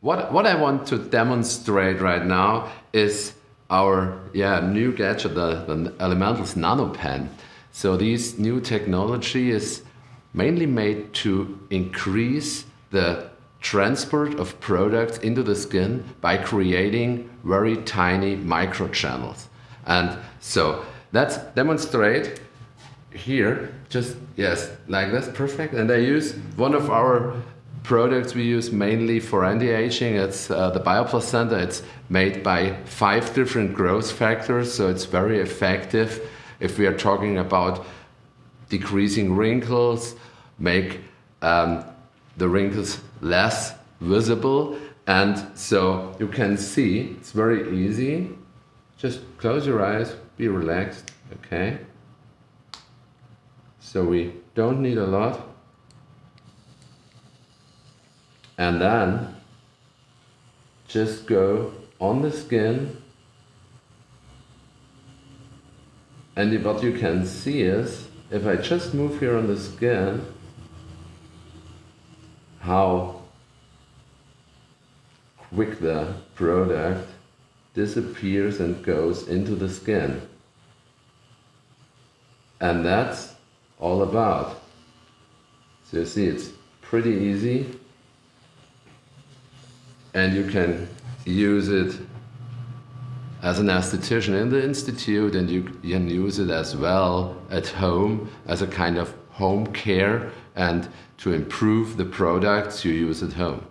what, what I want to demonstrate right now is our yeah, new gadget, the, the Elementals NanoPen. So this new technology is mainly made to increase the transport of products into the skin by creating very tiny microchannels. And so let's demonstrate here, just yes, like this, perfect. And I use one of our products we use mainly for anti-aging. It's uh, the Bioplacenta. It's made by five different growth factors, so it's very effective if we are talking about decreasing wrinkles, make um, the wrinkles less visible. And so you can see, it's very easy. Just close your eyes, be relaxed, okay? So we don't need a lot. And then just go on the skin. And what you can see is if I just move here on the skin how quick the product disappears and goes into the skin. And that's all about. So you see it's pretty easy and you can use it as an aesthetician in the institute and you can use it as well at home as a kind of home care and to improve the products you use at home.